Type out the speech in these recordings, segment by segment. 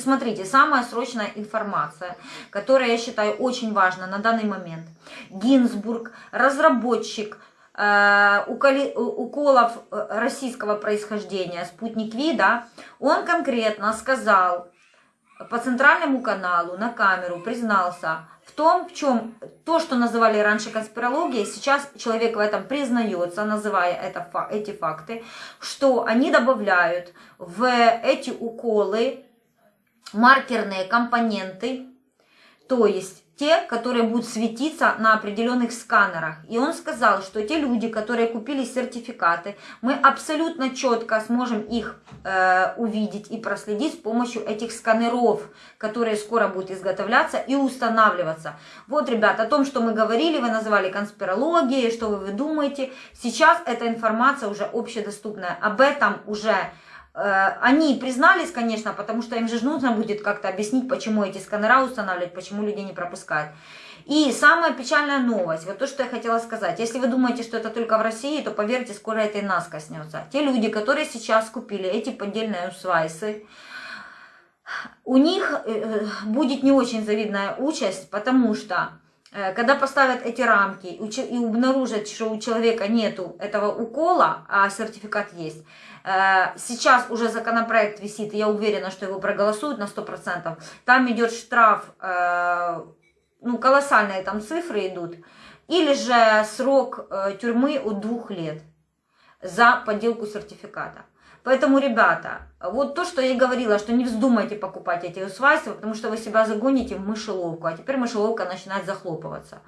Смотрите, самая срочная информация, которая, я считаю, очень важна на данный момент. Гинзбург, разработчик э, уколов э, российского происхождения, спутник Ви, да, он конкретно сказал по центральному каналу на камеру, признался в том, в чем то, что называли раньше конспирологией, сейчас человек в этом признается, называя это, эти факты, что они добавляют в эти уколы маркерные компоненты, то есть те, которые будут светиться на определенных сканерах. И он сказал, что те люди, которые купили сертификаты, мы абсолютно четко сможем их э, увидеть и проследить с помощью этих сканеров, которые скоро будут изготовляться и устанавливаться. Вот, ребят, о том, что мы говорили, вы называли конспирологией, что вы, вы думаете. Сейчас эта информация уже общедоступная. Об этом уже они признались, конечно, потому что им же нужно будет как-то объяснить, почему эти сканера устанавливать, почему людей не пропускают. И самая печальная новость, вот то, что я хотела сказать. Если вы думаете, что это только в России, то поверьте, скоро это и нас коснется. Те люди, которые сейчас купили эти поддельные усвайсы, у них э, э, будет не очень завидная участь, потому что когда поставят эти рамки и обнаружат, что у человека нету этого укола, а сертификат есть, Э, сейчас уже законопроект висит, я уверена, что его проголосуют на 100%. Там идет штраф, э, ну, колоссальные там цифры идут. Или же срок э, тюрьмы от двух лет за подделку сертификата. Поэтому, ребята, вот то, что я и говорила, что не вздумайте покупать эти усвайства, потому что вы себя загоните в мышеловку, а теперь мышеловка начинает захлопываться.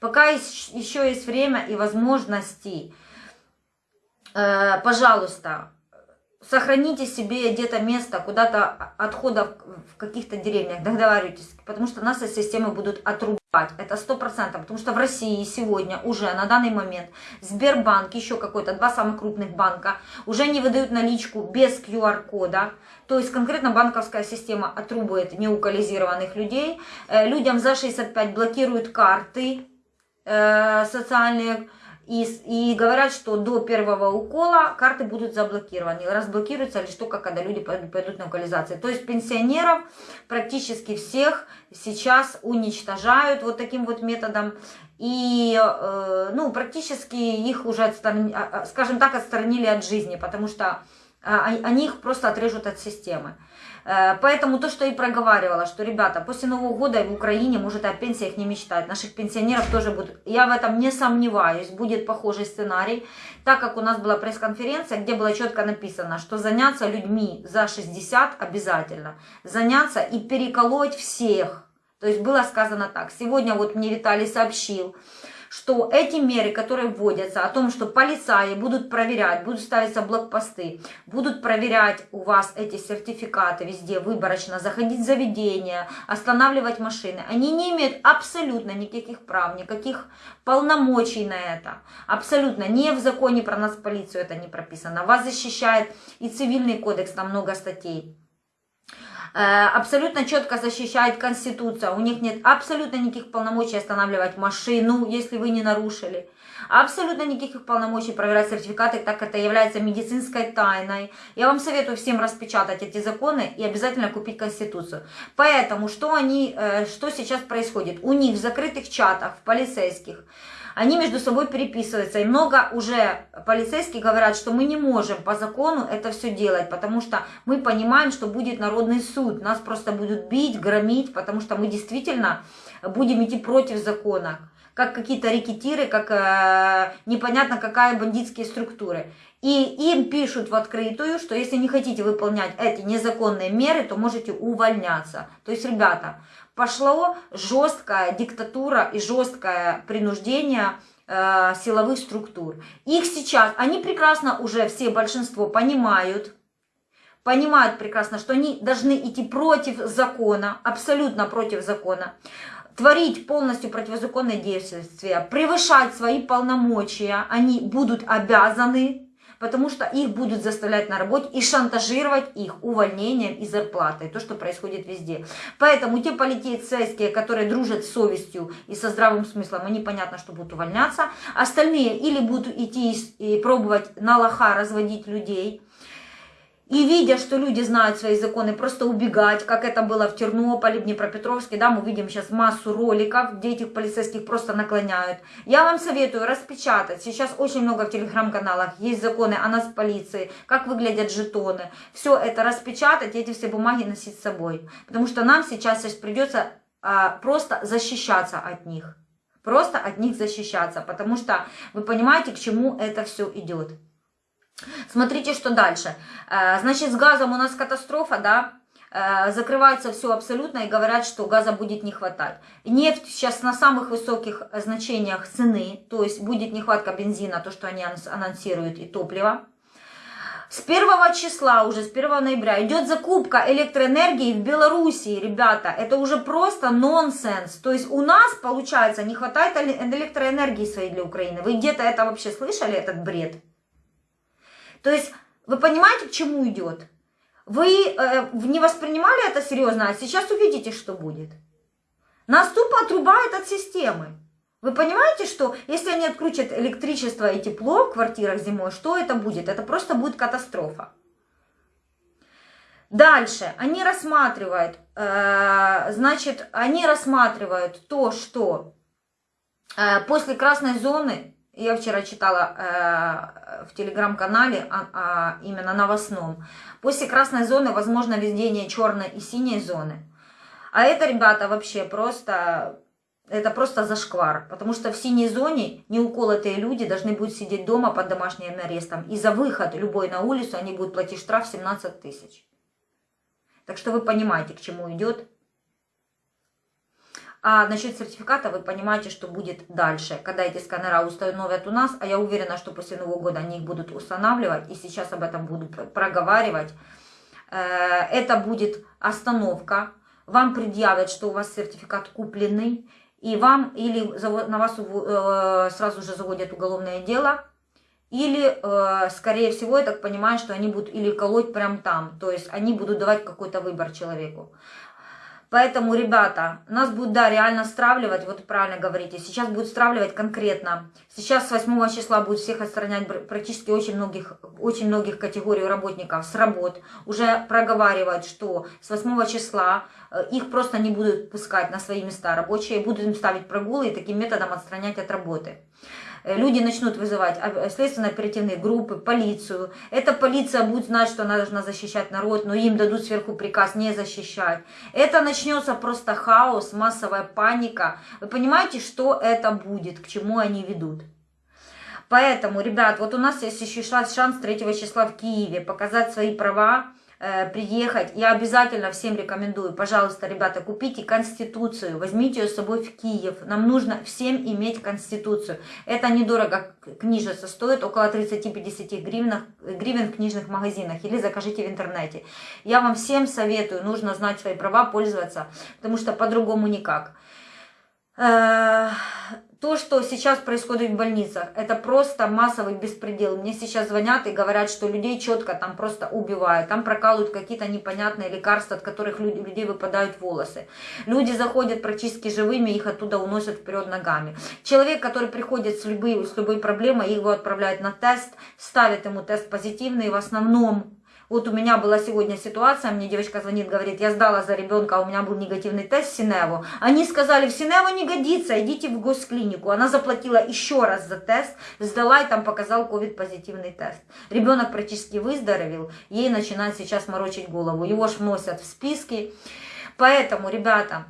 Пока еще есть время и возможности, пожалуйста, сохраните себе где-то место, куда-то отходов в каких-то деревнях, договаривайтесь, потому что нас из системы будут отрубать. Это сто процентов, потому что в России сегодня уже на данный момент Сбербанк, еще какой-то, два самых крупных банка, уже не выдают наличку без QR-кода. То есть конкретно банковская система отрубает неукализированных людей. Э, людям за 65 блокируют карты э, социальные, и, и говорят, что до первого укола карты будут заблокированы. Разблокируются лишь только, когда люди пойдут, на локализацию. То есть пенсионеров практически всех сейчас уничтожают вот таким вот методом. И э, ну, практически их уже, отсторон... А, а, скажем так, отстранили от жизни, потому что а, они их просто отрежут от системы. Э, поэтому то, что и проговаривала, что, ребята, после Нового года в Украине может о пенсиях не мечтать. Наших пенсионеров тоже будут. Я в этом не сомневаюсь. Будет похожий сценарий. Так как у нас была пресс-конференция, где было четко написано, что заняться людьми за 60 обязательно. Заняться и переколоть всех. То есть было сказано так. Сегодня вот мне Виталий сообщил, что эти меры, которые вводятся, о том, что полицаи будут проверять, будут ставиться блокпосты, будут проверять у вас эти сертификаты везде выборочно, заходить в заведения, останавливать машины, они не имеют абсолютно никаких прав, никаких полномочий на это. Абсолютно. Не в законе про нас полицию это не прописано. Вас защищает и цивильный кодекс, там много статей. Э, абсолютно четко защищает Конституция. У них нет абсолютно никаких полномочий останавливать машину, если вы не нарушили. Абсолютно никаких полномочий проверять сертификаты, так как это является медицинской тайной. Я вам советую всем распечатать эти законы и обязательно купить Конституцию. Поэтому что, они, э, что сейчас происходит? У них в закрытых чатах, в полицейских, они между собой переписываются. И много уже полицейских говорят, что мы не можем по закону это все делать, потому что мы понимаем, что будет народный суд. Нас просто будут бить, громить, потому что мы действительно будем идти против закона. Как какие-то рекетиры, как э, непонятно какая бандитские структуры. И им пишут в открытую, что если не хотите выполнять эти незаконные меры, то можете увольняться. То есть, ребята, пошло жесткая диктатура и жесткое принуждение э, силовых структур. Их сейчас, они прекрасно уже все, большинство понимают, понимают прекрасно, что они должны идти против закона, абсолютно против закона, творить полностью противозаконные действия, превышать свои полномочия, они будут обязаны потому что их будут заставлять на работе и шантажировать их увольнением и зарплатой, то, что происходит везде. Поэтому те полицейские, которые дружат с совестью и со здравым смыслом, они понятно, что будут увольняться. Остальные или будут идти и пробовать на лоха разводить людей, И видя, что люди знают свои законы, просто убегать, как это было в Тернополе, в Днепропетровске, да, мы видим сейчас массу роликов, где этих полицейских просто наклоняют. Я вам советую распечатать, сейчас очень много в телеграм-каналах есть законы о нас полиции, как выглядят жетоны. Все это распечатать, эти все бумаги носить с собой. Потому что нам сейчас, сейчас придется а, просто защищаться от них. Просто от них защищаться, потому что вы понимаете, к чему это все идет. Смотрите, что дальше. Э, значит, с газом у нас катастрофа, да, э, закрывается все абсолютно и говорят, что газа будет не хватать. Нефть сейчас на самых высоких значениях цены, то есть будет нехватка бензина, то, что они анонсируют, и топлива. С 1 числа, уже с 1 ноября, идет закупка электроэнергии в Белоруссии, ребята. Это уже просто нонсенс. То есть у нас, получается, не хватает электроэнергии своей для Украины. Вы где-то это вообще слышали, этот бред? То есть вы понимаете, к чему идет? Вы э, не воспринимали это серьезно, а сейчас увидите, что будет. Нас тупо отрубает от системы. Вы понимаете, что если они отключат электричество и тепло в квартирах зимой, что это будет? Это просто будет катастрофа. Дальше, они рассматривают, э, значит, они рассматривают то, что э, после красной зоны я вчера читала э, в телеграм-канале, а, а, именно новостном. После красной зоны возможно введение черной и синей зоны. А это, ребята, вообще просто... Это просто зашквар, потому что в синей зоне неуколотые люди должны будут сидеть дома под домашним арестом. И за выход любой на улицу они будут платить штраф 17 тысяч. Так что вы понимаете, к чему идет а насчет сертификата вы понимаете, что будет дальше, когда эти сканера установят у нас, а я уверена, что после Нового года они их будут устанавливать, и сейчас об этом буду проговаривать. Э, это будет остановка, вам предъявят, что у вас сертификат купленный, и вам или на вас э, сразу же заводят уголовное дело, или, э, скорее всего, я так понимаю, что они будут или колоть прямо там, то есть они будут давать какой-то выбор человеку. Поэтому, ребята, нас будут, да, реально стравливать, вот правильно говорите, сейчас будут стравливать конкретно. Сейчас с 8 числа будут всех отстранять практически очень многих, очень многих категорий работников с работ. Уже проговаривают, что с 8 числа э, их просто не будут пускать на свои места рабочие, будут им ставить прогулы и таким методом отстранять от работы. Э, люди начнут вызывать а, следственно-оперативные группы, полицию. Эта полиция будет знать, что она должна защищать народ, но им дадут сверху приказ не защищать. Это начнется просто хаос, массовая паника. Вы понимаете, что это будет, к чему они ведут? Поэтому, ребят, вот у нас есть еще шанс 3 числа в Киеве показать свои права, Э, приехать. Я обязательно всем рекомендую, пожалуйста, ребята, купите Конституцию, возьмите ее с собой в Киев. Нам нужно всем иметь Конституцию. Это недорого книжится, стоит около 30-50 гривен, гривен в книжных магазинах или закажите в интернете. Я вам всем советую, нужно знать свои права, пользоваться, потому что по-другому никак. То, что сейчас происходит в больницах, это просто массовый беспредел. Мне сейчас звонят и говорят, что людей четко там просто убивают. Там прокалывают какие-то непонятные лекарства, от которых люди, людей выпадают волосы. Люди заходят практически живыми, их оттуда уносят вперед ногами. Человек, который приходит с любой, с любой проблемой, его отправляют на тест, ставят ему тест позитивный, в основном вот у меня была сегодня ситуация, мне девочка звонит, говорит, я сдала за ребенка, а у меня был негативный тест Синеву. Они сказали, в Синеву не годится, идите в госклинику. Она заплатила еще раз за тест, сдала и там показал ковид-позитивный тест. Ребенок практически выздоровел, ей начинает сейчас морочить голову. Его ж вносят в списки. Поэтому, ребята,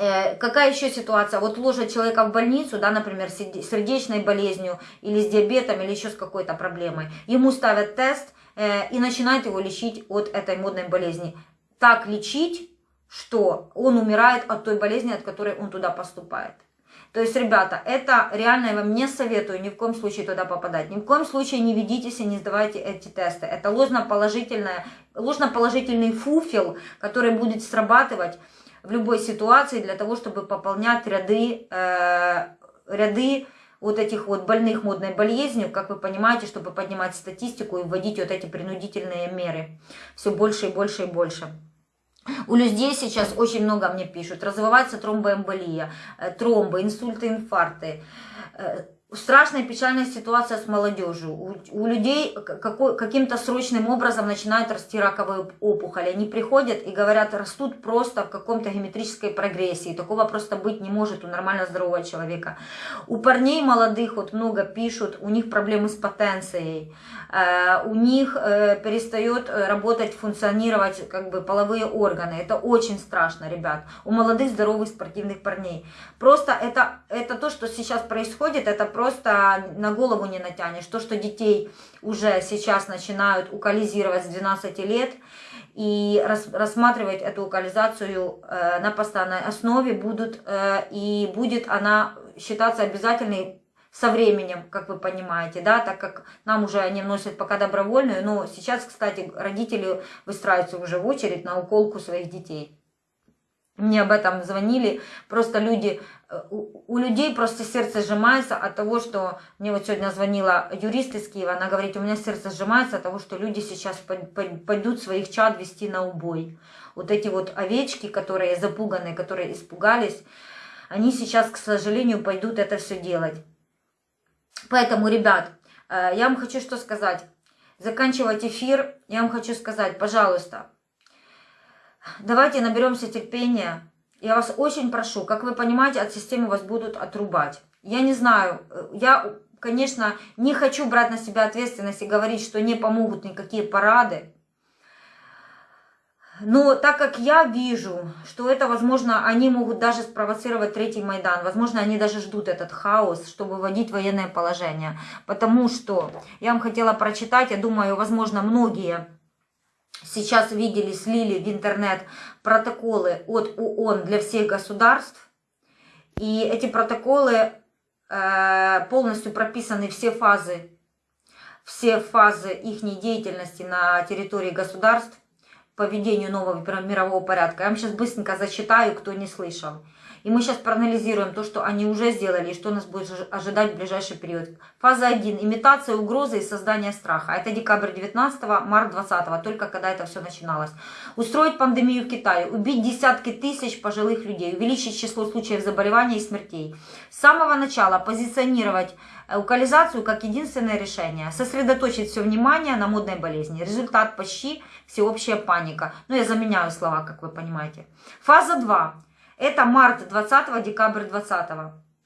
э, Какая еще ситуация? Вот ложат человека в больницу, да, например, с сердечной болезнью или с диабетом, или еще с какой-то проблемой. Ему ставят тест, и начинает его лечить от этой модной болезни. Так лечить, что он умирает от той болезни, от которой он туда поступает. То есть, ребята, это реально я вам не советую ни в коем случае туда попадать. Ни в коем случае не ведитесь и не сдавайте эти тесты. Это ложно-положительный ложно фуфел, который будет срабатывать в любой ситуации для того, чтобы пополнять ряды, э, ряды вот этих вот больных модной болезнью, как вы понимаете, чтобы поднимать статистику и вводить вот эти принудительные меры. Все больше и больше и больше. У людей сейчас очень много мне пишут. Развивается тромбоэмболия, э, тромбы, инсульты, инфаркты. Э, страшная печальная ситуация с молодежью. У, у людей каким-то срочным образом начинают расти раковые опухоли. Они приходят и говорят, растут просто в каком-то геометрической прогрессии. Такого просто быть не может у нормально здорового человека. У парней молодых вот много пишут, у них проблемы с потенцией. Э, у них э, перестает работать, функционировать как бы половые органы. Это очень страшно, ребят. У молодых здоровых спортивных парней. Просто это, это то, что сейчас происходит, это просто на голову не натянешь. То, что детей уже сейчас начинают укализировать с 12 лет и рас, рассматривать эту укализацию э, на постоянной основе будут, э, и будет она считаться обязательной со временем, как вы понимаете, да, так как нам уже они вносят пока добровольную, но сейчас, кстати, родители выстраиваются уже в очередь на уколку своих детей. Мне об этом звонили, просто люди, у, людей просто сердце сжимается от того, что мне вот сегодня звонила юрист из Киева, она говорит, у меня сердце сжимается от того, что люди сейчас пойдут своих чад вести на убой. Вот эти вот овечки, которые запуганы, которые испугались, они сейчас, к сожалению, пойдут это все делать. Поэтому, ребят, э, я вам хочу что сказать. Заканчивать эфир, я вам хочу сказать, пожалуйста, Давайте наберемся терпения. Я вас очень прошу, как вы понимаете, от системы вас будут отрубать. Я не знаю, я, конечно, не хочу брать на себя ответственность и говорить, что не помогут никакие парады. Но так как я вижу, что это, возможно, они могут даже спровоцировать третий Майдан, возможно, они даже ждут этот хаос, чтобы вводить военное положение. Потому что, я вам хотела прочитать, я думаю, возможно, многие сейчас видели, слили в интернет протоколы от ООН для всех государств. И эти протоколы э, полностью прописаны все фазы, все фазы их деятельности на территории государств по ведению нового мирового порядка. Я вам сейчас быстренько зачитаю, кто не слышал. И мы сейчас проанализируем то, что они уже сделали, и что нас будет ожидать в ближайший период. Фаза 1. Имитация угрозы и создание страха. Это декабрь 19 март 20 только когда это все начиналось. Устроить пандемию в Китае, убить десятки тысяч пожилых людей, увеличить число случаев заболеваний и смертей. С самого начала позиционировать локализацию как единственное решение. Сосредоточить все внимание на модной болезни. Результат почти всеобщая паника. Ну, я заменяю слова, как вы понимаете. Фаза 2. Это март 20 декабрь 20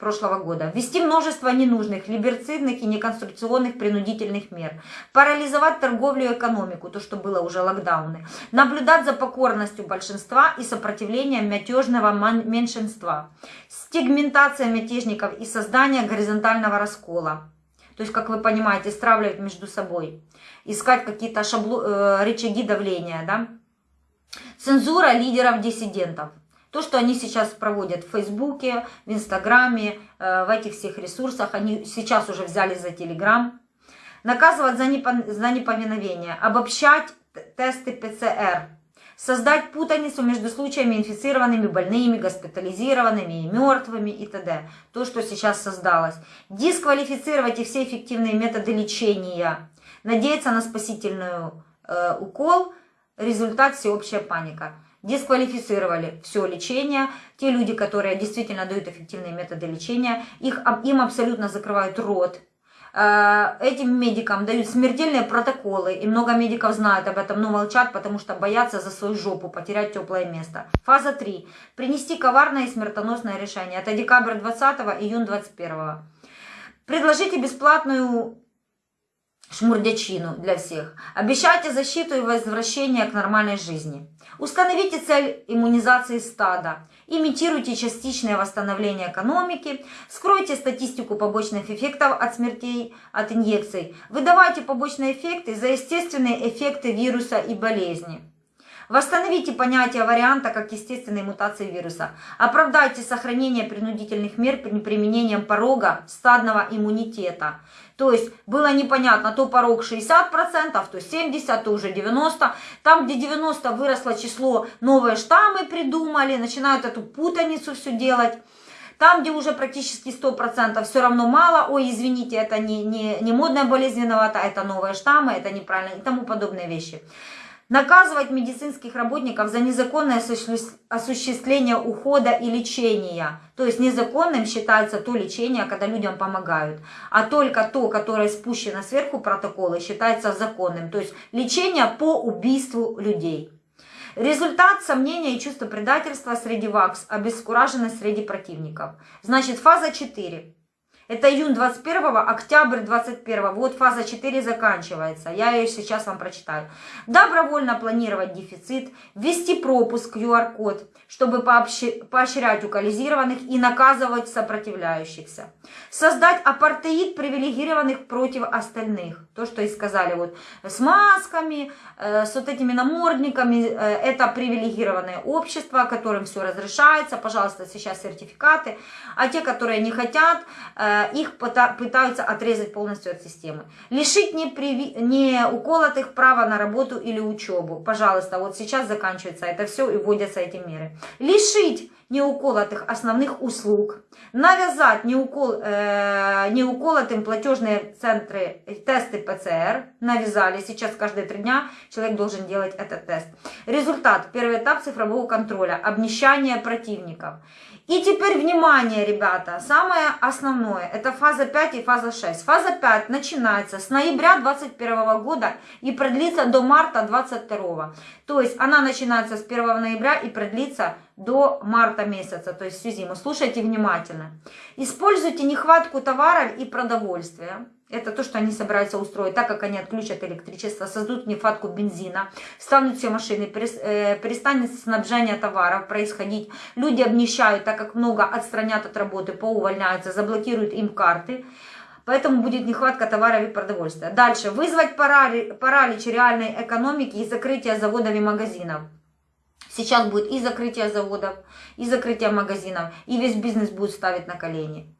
прошлого года. Ввести множество ненужных, либерцидных и неконструктивных принудительных мер. Парализовать торговлю и экономику, то, что было уже локдауны. Наблюдать за покорностью большинства и сопротивлением мятежного меньшинства. Стигментация мятежников и создание горизонтального раскола. То есть, как вы понимаете, стравливать между собой. Искать какие-то шабло... э, рычаги давления. Да? Цензура лидеров-диссидентов. То, что они сейчас проводят в Фейсбуке, в Инстаграме, э, в этих всех ресурсах, они сейчас уже взяли за Телеграм. Наказывать за, непо, за неповиновение, обобщать тесты ПЦР, создать путаницу между случаями инфицированными, больными, госпитализированными и мертвыми и т.д. То, что сейчас создалось. Дисквалифицировать и все эффективные методы лечения. Надеяться на спасительную э, укол. Результат всеобщая паника дисквалифицировали все лечение. Те люди, которые действительно дают эффективные методы лечения, их, им абсолютно закрывают рот. Э, этим медикам дают смертельные протоколы, и много медиков знают об этом, но молчат, потому что боятся за свою жопу потерять теплое место. Фаза 3. Принести коварное и смертоносное решение. Это декабрь 20 июнь 21 Предложите бесплатную шмурдячину для всех. Обещайте защиту и возвращение к нормальной жизни. Установите цель иммунизации стада. Имитируйте частичное восстановление экономики. Скройте статистику побочных эффектов от смертей от инъекций. Выдавайте побочные эффекты за естественные эффекты вируса и болезни. Восстановите понятие варианта как естественной мутации вируса. Оправдайте сохранение принудительных мер при применением порога стадного иммунитета. То есть было непонятно, то порог 60%, то 70%, то уже 90%. Там, где 90% выросло число, новые штаммы придумали, начинают эту путаницу все делать. Там, где уже практически 100%, все равно мало, ой, извините, это не, не, не модная болезнь виновата, это новые штаммы, это неправильно и тому подобные вещи. Наказывать медицинских работников за незаконное осуществление ухода и лечения. То есть незаконным считается то лечение, когда людям помогают. А только то, которое спущено сверху протокола, считается законным. То есть лечение по убийству людей. Результат сомнения и чувства предательства среди ВАКС, обескураженность среди противников. Значит, фаза 4. Это июнь 21, октябрь 21. Вот фаза 4 заканчивается. Я ее сейчас вам прочитаю. Добровольно планировать дефицит, ввести пропуск QR-код, чтобы поощрять укализированных и наказывать сопротивляющихся. Создать апартеид привилегированных против остальных. То, что и сказали, вот с масками, э, с вот этими намордниками, э, это привилегированное общество, которым все разрешается, пожалуйста, сейчас сертификаты. А те, которые не хотят, э, их пытаются отрезать полностью от системы. Лишить неприви... не уколотых права на работу или учебу. Пожалуйста, вот сейчас заканчивается это все и вводятся эти меры. Лишить неуколотых основных услуг. Навязать неукол, э, неуколотым платежные центры тесты ПЦР. Навязали. Сейчас каждые три дня человек должен делать этот тест. Результат. Первый этап цифрового контроля. Обнищание противников. И теперь внимание, ребята, самое основное, это фаза 5 и фаза 6. Фаза 5 начинается с ноября 2021 года и продлится до марта 2022. То есть она начинается с 1 ноября и продлится до марта месяца, то есть всю зиму. Слушайте внимательно. Используйте нехватку товаров и продовольствия это то, что они собираются устроить, так как они отключат электричество, создадут нехватку бензина, станут все машины, э, перестанет снабжение товаров происходить. Люди обнищают, так как много отстранят от работы, поувольняются, заблокируют им карты. Поэтому будет нехватка товаров и продовольствия. Дальше. Вызвать паралич реальной экономики и закрытие заводов и магазинов. Сейчас будет и закрытие заводов, и закрытие магазинов, и весь бизнес будет ставить на колени.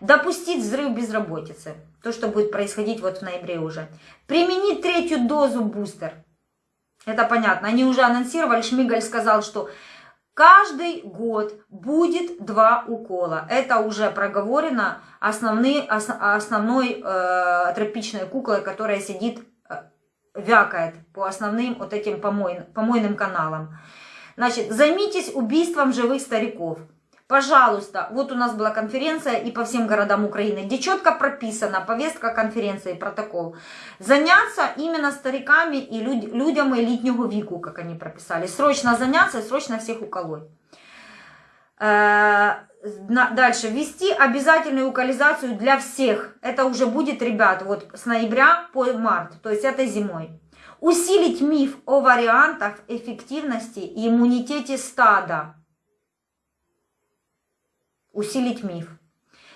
Допустить взрыв безработицы, то, что будет происходить вот в ноябре уже, применить третью дозу бустер, это понятно, они уже анонсировали, Шмигаль сказал, что каждый год будет два укола, это уже проговорено основные, ос, основной э, тропичной куклой, которая сидит, э, вякает по основным вот этим помой, помойным каналам. Значит, займитесь убийством живых стариков. Пожалуйста, вот у нас была конференция и по всем городам Украины, где четко прописана повестка конференции, протокол. Заняться именно стариками и люд, людям элитнего веку, как они прописали. Срочно заняться срочно всех уколоть. Э, дальше. Ввести обязательную локализацию для всех. Это уже будет, ребят, вот с ноября по март, то есть этой зимой. Усилить миф о вариантах эффективности и иммунитете стада усилить миф.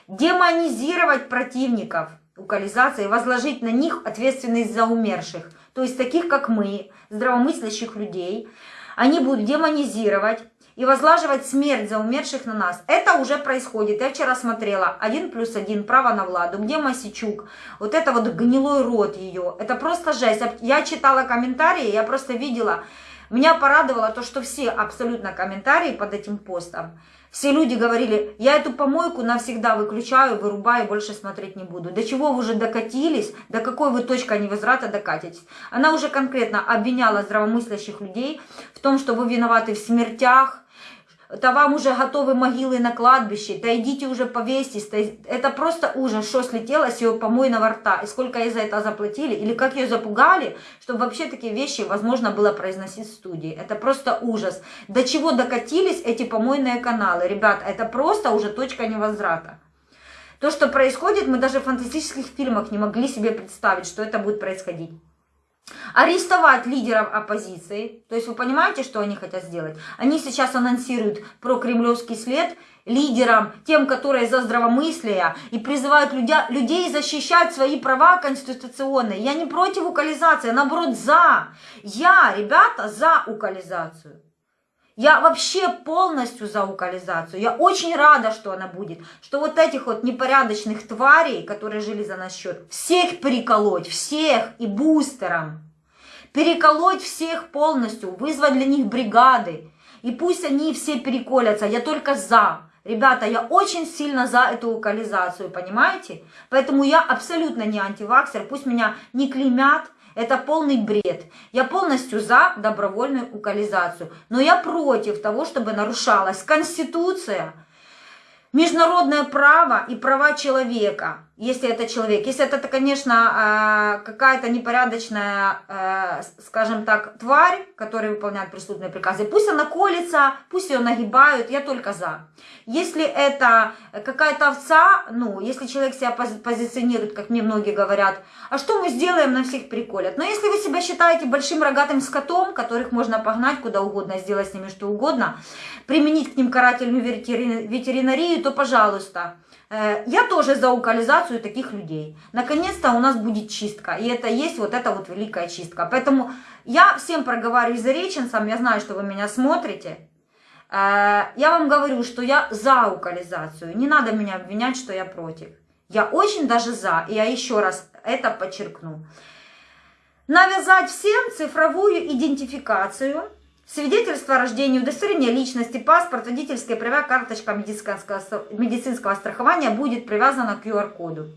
Демонизировать противников локализации, возложить на них ответственность за умерших. То есть таких, как мы, здравомыслящих людей, они будут демонизировать и возлаживать смерть за умерших на нас. Это уже происходит. Я вчера смотрела «Один плюс один. Право на Владу», где Масичук, вот это вот гнилой рот ее. Это просто жесть. Я читала комментарии, я просто видела. Меня порадовало то, что все абсолютно комментарии под этим постом все люди говорили, я эту помойку навсегда выключаю, вырубаю, больше смотреть не буду. До чего вы уже докатились, до какой вы точка невозврата докатитесь. Она уже конкретно обвиняла здравомыслящих людей в том, что вы виноваты в смертях, то вам уже готовы могилы на кладбище, да идите уже повесьтесь. Это просто ужас, что слетело с ее помойного рта, и сколько ей за это заплатили, или как ее запугали, чтобы вообще такие вещи возможно было произносить в студии. Это просто ужас. До чего докатились эти помойные каналы, ребят, это просто уже точка невозврата. То, что происходит, мы даже в фантастических фильмах не могли себе представить, что это будет происходить арестовать лидеров оппозиции. То есть вы понимаете, что они хотят сделать? Они сейчас анонсируют про кремлевский след лидерам, тем, которые за здравомыслие, и призывают людя, людей защищать свои права конституционные. Я не против укализации, а наоборот за. Я, ребята, за укализацию. Я вообще полностью за укализацию. Я очень рада, что она будет. Что вот этих вот непорядочных тварей, которые жили за наш счет, всех переколоть, всех и бустером. Переколоть всех полностью, вызвать для них бригады. И пусть они все переколятся, я только за. Ребята, я очень сильно за эту локализацию, понимаете? Поэтому я абсолютно не антиваксер, пусть меня не клеймят, Это полный бред. Я полностью за добровольную укализацию. Но я против того, чтобы нарушалась Конституция, международное право и права человека, если это человек. Если это, конечно, а, какая-то непорядочная, э, скажем так, тварь, которая выполняет преступные приказы, пусть она колется, пусть ее нагибают, я только за. Если это какая-то овца, ну, если человек себя позиционирует, как мне многие говорят, а что мы сделаем, на всех приколят. Но если вы себя считаете большим рогатым скотом, которых можно погнать куда угодно, сделать с ними что угодно, применить к ним карательную ветеринарию, то пожалуйста. Э, я тоже за укализацию таких людей. Наконец-то у нас будет чистка. И это есть вот эта вот великая чистка. Поэтому я всем проговариваю за реченцам, я знаю, что вы меня смотрите. Э, я вам говорю, что я за укализацию. Не надо меня обвинять, что я против. Я очень даже за. И я еще раз это подчеркну. Навязать всем цифровую идентификацию, свидетельство о рождении, удостоверение личности, паспорт, водительская права, карточка медицинского, медицинского страхования будет привязана к QR-коду.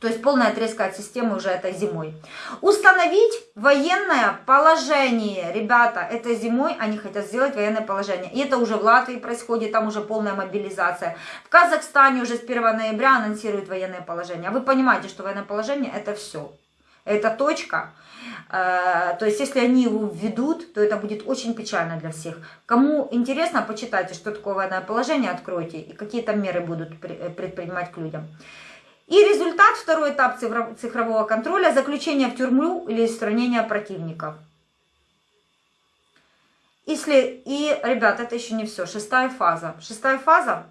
То есть полная отрезка от системы уже этой зимой. Установить военное положение. Ребята, этой зимой они хотят сделать военное положение. И это уже в Латвии происходит, там уже полная мобилизация. В Казахстане уже с 1 ноября анонсируют военное положение. А вы понимаете, что военное положение это все. Это точка. Э, то есть, если они его введут, то это будет очень печально для всех. Кому интересно, почитайте, что такое военное положение, откройте, и какие там меры будут предпринимать к людям. И результат, второй этап цифрового контроля, заключение в тюрьму или устранение противников. Если, и, ребят, это еще не все, шестая фаза. Шестая фаза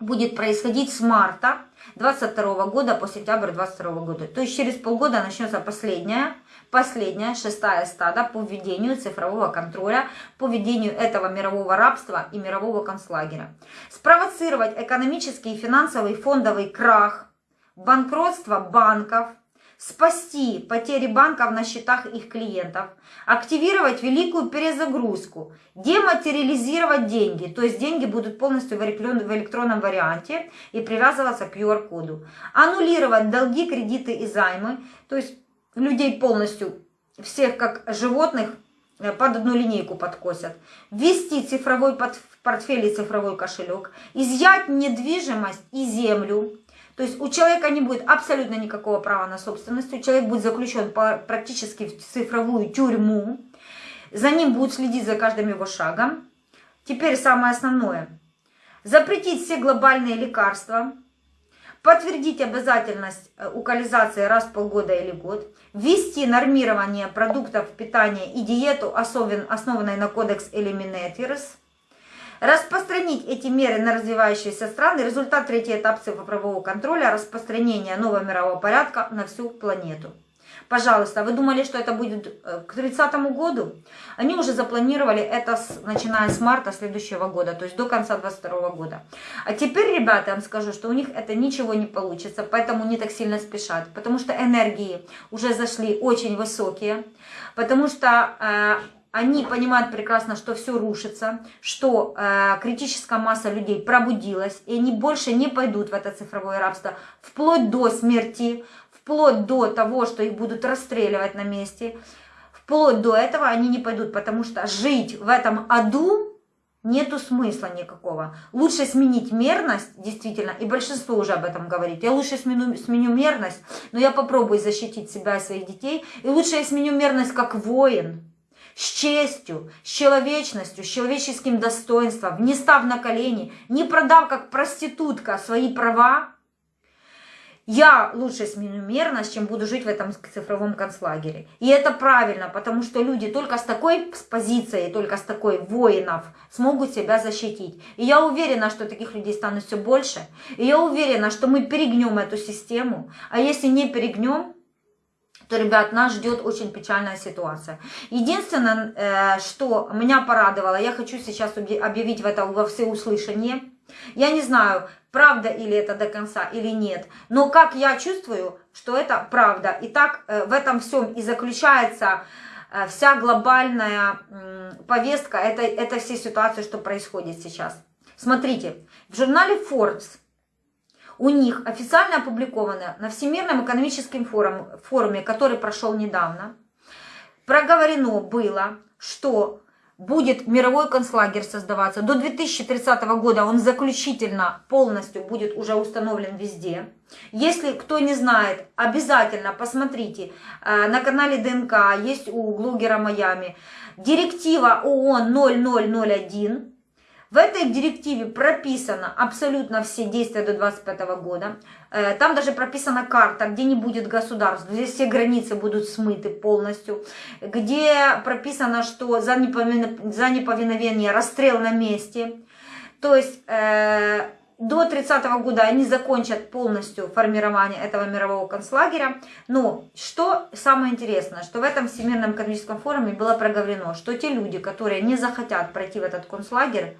будет происходить с марта 22 года по сентябрь 22 года. То есть через полгода начнется последняя, последняя, шестая стада по введению цифрового контроля, по введению этого мирового рабства и мирового концлагеря. Спровоцировать экономический, финансовый, фондовый крах, банкротство банков, спасти потери банков на счетах их клиентов, активировать великую перезагрузку, дематериализировать деньги, то есть деньги будут полностью в электронном варианте и привязываться к QR-коду, аннулировать долги, кредиты и займы, то есть людей полностью, всех как животных, э, под одну линейку подкосят, ввести цифровой портфель и цифровой кошелек, изъять недвижимость и землю, то есть у человека не будет абсолютно никакого права на собственность, человек будет заключен практически в цифровую тюрьму, за ним будут следить за каждым его шагом. Теперь самое основное. Запретить все глобальные лекарства, подтвердить обязательность э, укализации раз в полгода или год, ввести нормирование продуктов питания и диету, основанной на кодекс Eliminators, Распространить эти меры на развивающиеся страны. Результат третий этап цифрового контроля. Распространение нового мирового порядка на всю планету. Пожалуйста, вы думали, что это будет э, к 30 году? Они уже запланировали это, с, начиная с марта следующего года, то есть до конца 22 года. А теперь, ребята, я вам скажу, что у них это ничего не получится, поэтому не так сильно спешат. Потому что энергии уже зашли очень высокие, потому что... Э, они понимают прекрасно, что все рушится, что э, критическая масса людей пробудилась, и они больше не пойдут в это цифровое рабство, вплоть до смерти, вплоть до того, что их будут расстреливать на месте, вплоть до этого они не пойдут, потому что жить в этом аду нету смысла никакого. Лучше сменить мерность, действительно, и большинство уже об этом говорит. Я лучше сменю, сменю мерность, но я попробую защитить себя и своих детей, и лучше я сменю мерность как воин, с честью, с человечностью, с человеческим достоинством, не став на колени, не продав как проститутка свои права, я лучше сменю мерность, чем буду жить в этом цифровом концлагере. И это правильно, потому что люди только с такой с позицией, только с такой воинов смогут себя защитить. И я уверена, что таких людей станет все больше. И я уверена, что мы перегнем эту систему. А если не перегнем, то, ребят, нас ждет очень печальная ситуация. Единственное, э, что меня порадовало, я хочу сейчас объявить в это во всеуслышание. Я не знаю, правда или это до конца или нет, но как я чувствую, что это правда. И так э, в этом всем и заключается э, вся глобальная повестка этой, этой всей ситуации, что происходит сейчас. Смотрите, в журнале Forbes у них официально опубликовано на Всемирном экономическом форуме, форуме который прошел недавно, проговорено было, что будет мировой концлагерь создаваться. До 2030 года он заключительно полностью будет уже установлен везде. Если кто не знает, обязательно посмотрите э, на канале ДНК, есть у блогера Майами, директива ООН 0001, в этой директиве прописано абсолютно все действия до 2025 года. Э, там даже прописана карта, где не будет государств, где все границы будут смыты полностью, где прописано, что за неповиновение расстрел на месте. То есть э, до 30 -го года они закончат полностью формирование этого мирового концлагеря. Но что самое интересное, что в этом Всемирном экономическом форуме было проговорено, что те люди, которые не захотят пройти в этот концлагерь,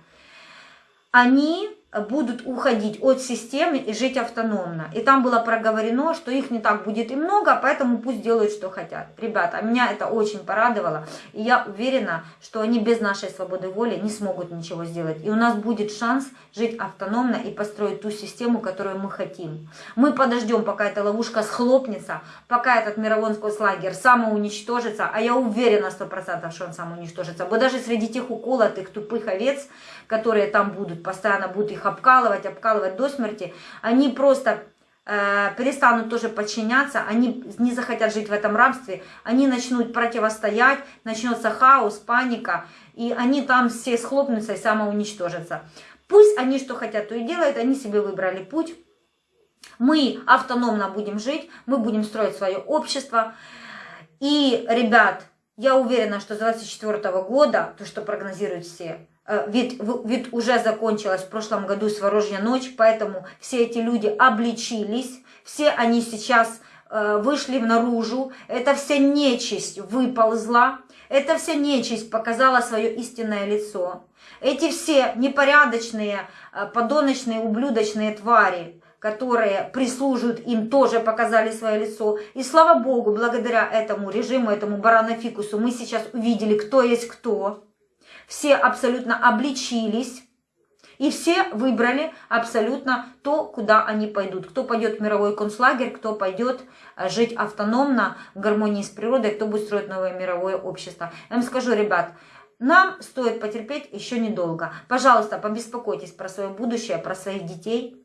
они будут уходить от системы и жить автономно. И там было проговорено, что их не так будет и много, поэтому пусть делают, что хотят. Ребята, меня это очень порадовало. И я уверена, что они без нашей свободы воли не смогут ничего сделать. И у нас будет шанс жить автономно и построить ту систему, которую мы хотим. Мы подождем, пока эта ловушка схлопнется, пока этот мировой лагерь самоуничтожится, а я уверена 100%, что он самоуничтожится. Бо даже среди тех уколотых тупых овец, которые там будут, постоянно будут их обкалывать, обкалывать до смерти, они просто э, перестанут тоже подчиняться, они не захотят жить в этом рабстве, они начнут противостоять, начнется хаос, паника, и они там все схлопнутся и самоуничтожатся. Пусть они что хотят, то и делают, они себе выбрали путь. Мы автономно будем жить, мы будем строить свое общество. И, ребят, я уверена, что с 2024 года, то, что прогнозируют все, ведь, ведь уже закончилась в прошлом году Сворожья ночь, поэтому все эти люди обличились, все они сейчас э, вышли наружу, эта вся нечисть выползла, эта вся нечисть показала свое истинное лицо. Эти все непорядочные, э, подоночные, ублюдочные твари, которые прислуживают им, тоже показали свое лицо. И слава Богу, благодаря этому режиму, этому баранофикусу, мы сейчас увидели, кто есть кто все абсолютно обличились, и все выбрали абсолютно то, куда они пойдут. Кто пойдет в мировой концлагерь, кто пойдет э, жить автономно, в гармонии с природой, кто будет строить новое мировое общество. Я вам скажу, ребят, нам стоит потерпеть еще недолго. Пожалуйста, побеспокойтесь про свое будущее, про своих детей.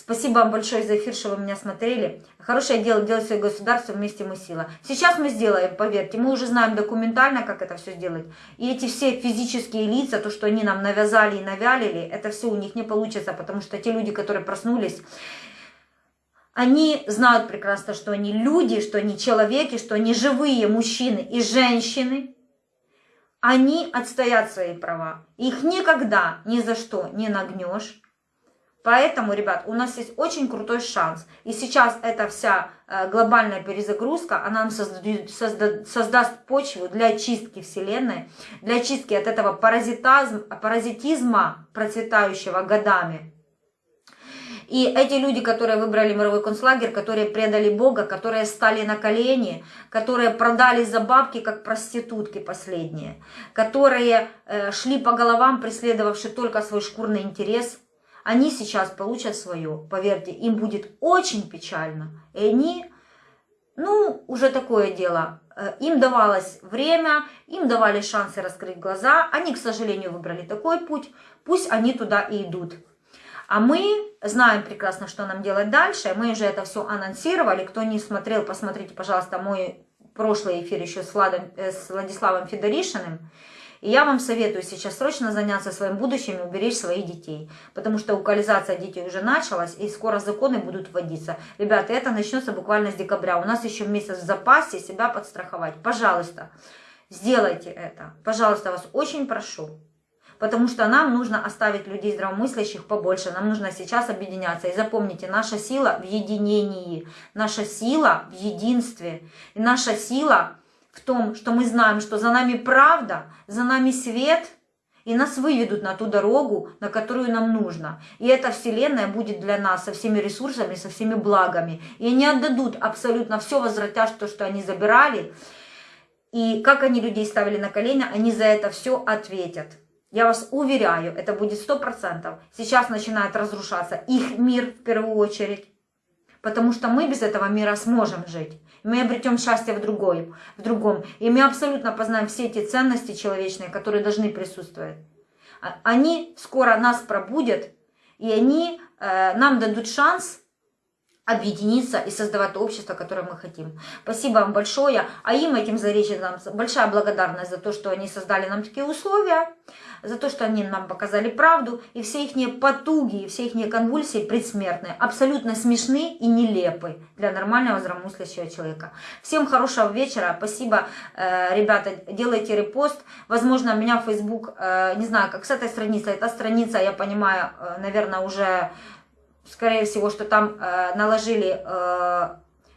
Спасибо вам большое за эфир, что вы меня смотрели. Хорошее дело делать свое государство, вместе мы сила. Сейчас мы сделаем, поверьте, мы уже знаем документально, как это все сделать. И эти все физические лица, то, что они нам навязали и навялили, это все у них не получится, потому что те люди, которые проснулись, они знают прекрасно, что они люди, что они человеки, что они живые мужчины и женщины. Они отстоят свои права. Их никогда ни за что не нагнешь. Поэтому, ребят, у нас есть очень крутой шанс. И сейчас эта вся э, глобальная перезагрузка, она нам создаст, создаст, создаст почву для чистки Вселенной, для чистки от этого паразитизм, паразитизма, процветающего годами. И эти люди, которые выбрали мировой концлагерь, которые предали Бога, которые стали на колени, которые продали за бабки, как проститутки последние, которые э, шли по головам, преследовавшие только свой шкурный интерес – они сейчас получат свое. Поверьте, им будет очень печально. И они, ну, уже такое дело. Э, им давалось время, им давали шансы раскрыть глаза. Они, к сожалению, выбрали такой путь. Пусть они туда и идут. А мы знаем прекрасно, что нам делать дальше. Мы уже это все анонсировали. Кто не смотрел, посмотрите, пожалуйста, мой прошлый эфир еще с, Владом, э, с Владиславом Федоришиным. И я вам советую сейчас срочно заняться своим будущим и уберечь своих детей. Потому что укализация детей уже началась, и скоро законы будут вводиться. Ребята, это начнется буквально с декабря. У нас еще месяц в запасе себя подстраховать. Пожалуйста, сделайте это. Пожалуйста, вас очень прошу. Потому что нам нужно оставить людей здравомыслящих побольше. Нам нужно сейчас объединяться. И запомните, наша сила в единении. Наша сила в единстве. И наша сила в том, что мы знаем, что за нами правда, за нами свет, и нас выведут на ту дорогу, на которую нам нужно. И эта вселенная будет для нас со всеми ресурсами, со всеми благами. И они отдадут абсолютно все, возвратят то, что они забирали. И как они людей ставили на колени, они за это все ответят. Я вас уверяю, это будет 100%. Сейчас начинает разрушаться их мир в первую очередь. Потому что мы без этого мира сможем жить. Мы обретем счастье в, другой, в другом. И мы абсолютно познаем все эти ценности человечные, которые должны присутствовать. А- Они скоро нас пробудят, и они э, нам дадут шанс объединиться и создавать то общество, которое мы хотим. Спасибо вам большое. А им, этим зареченцам, большая благодарность за то, что они создали нам такие условия, за то, что они нам показали правду, и все их потуги, и все их конвульсии предсмертные абсолютно смешны и нелепы для нормального здравомыслящего человека. Всем хорошего вечера, спасибо, э, ребята, делайте репост. Возможно, меня в Facebook, э, не знаю, как с этой страницы, эта страница, я понимаю, э, наверное, уже скорее всего, что там э, наложили, э,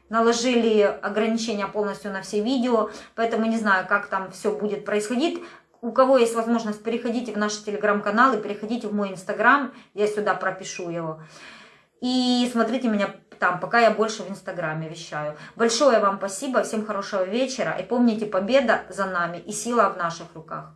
наложили ограничения полностью на все видео, поэтому не знаю, как там все будет происходить. У кого есть возможность, переходите в наш телеграм-канал и переходите в мой инстаграм, я сюда пропишу его. И смотрите меня там, пока я больше в инстаграме вещаю. Большое вам спасибо, всем хорошего вечера. И помните, победа за нами и сила в наших руках.